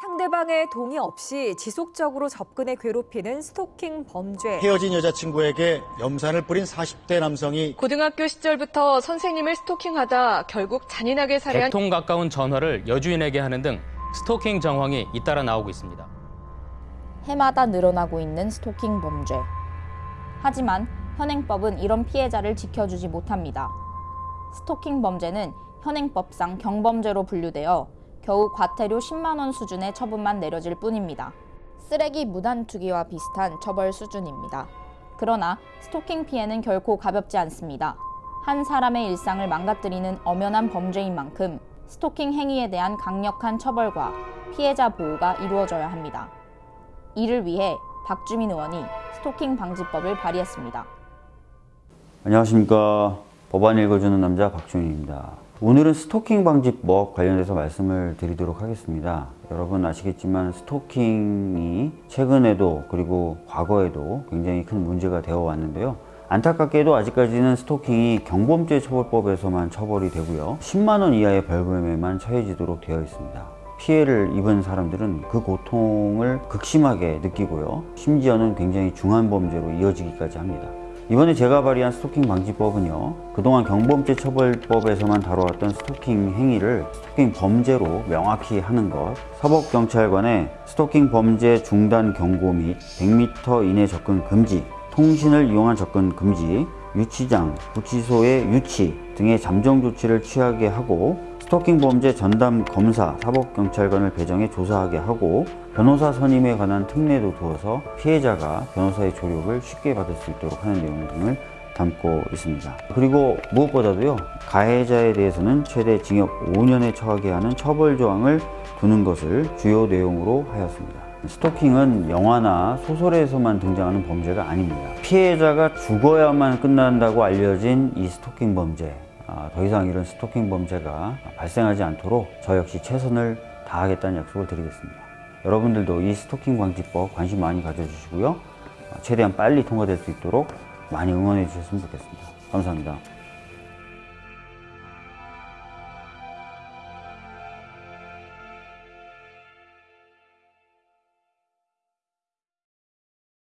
상대방의 동의 없이 지속적으로 접근해 괴롭히는 스토킹 범죄. 헤어진 여자친구에게 염산을 뿌린 40대 남성이 고등학교 시절부터 선생님을 스토킹하다 결국 잔인하게 살해한 100통 가까운 전화를 여주인에게 하는 등 스토킹 정황이 잇따라 나오고 있습니다. 해마다 늘어나고 있는 스토킹 범죄. 하지만 현행법은 이런 피해자를 지켜주지 못합니다. 스토킹 범죄는 현행법상 경범죄로 분류되어 겨우 과태료 10만 원 수준의 처분만 내려질 뿐입니다. 쓰레기 무단 투기와 비슷한 처벌 수준입니다. 그러나 스토킹 피해는 결코 가볍지 않습니다. 한 사람의 일상을 망가뜨리는 엄연한 범죄인 만큼 스토킹 행위에 대한 강력한 처벌과 피해자 보호가 이루어져야 합니다. 이를 위해 박주민 의원이 스토킹 방지법을 발의했습니다. 안녕하십니까. 법안 읽어주는 남자 박준입니다. 오늘은 스토킹 방지법 관련해서 말씀을 드리도록 하겠습니다. 여러분 아시겠지만 스토킹이 최근에도 그리고 과거에도 굉장히 큰 문제가 되어 왔는데요. 안타깝게도 아직까지는 스토킹이 경범죄 처벌법에서만 처벌이 되고요. 10만 원 이하의 벌금에만 처해지도록 되어 있습니다. 피해를 입은 사람들은 그 고통을 극심하게 느끼고요. 심지어는 굉장히 중한 범죄로 이어지기까지 합니다. 이번에 제가 발의한 스토킹 방지법은요. 그동안 경범죄 처벌법에서만 다뤄왔던 스토킹 행위를 스토킹 범죄로 명확히 하는 것, 사법경찰관의 스토킹 범죄 중단 경고 및 100m 이내 접근 금지, 통신을 이용한 접근 금지, 유치장, 구치소의 유치 등의 잠정 조치를 취하게 하고 스토킹 범죄 전담 검사, 사법경찰관을 배정해 조사하게 하고 변호사 선임에 관한 특례도 두어서 피해자가 변호사의 조력을 쉽게 받을 수 있도록 하는 내용 등을 담고 있습니다. 그리고 무엇보다도요, 가해자에 대해서는 최대 징역 5년에 처하게 하는 처벌 조항을 두는 것을 주요 내용으로 하였습니다. 스토킹은 영화나 소설에서만 등장하는 범죄가 아닙니다. 피해자가 죽어야만 끝난다고 알려진 이 스토킹 범죄. 아, 더 이상 이런 스토킹 범죄가 발생하지 않도록 저 역시 최선을 다하겠다는 약속을 드리겠습니다. 여러분들도 이 스토킹 방지법 관심 많이 가져주시고요. 어, 최대한 빨리 통과될 수 있도록 많이 응원해 주셨으면 좋겠습니다. 감사합니다.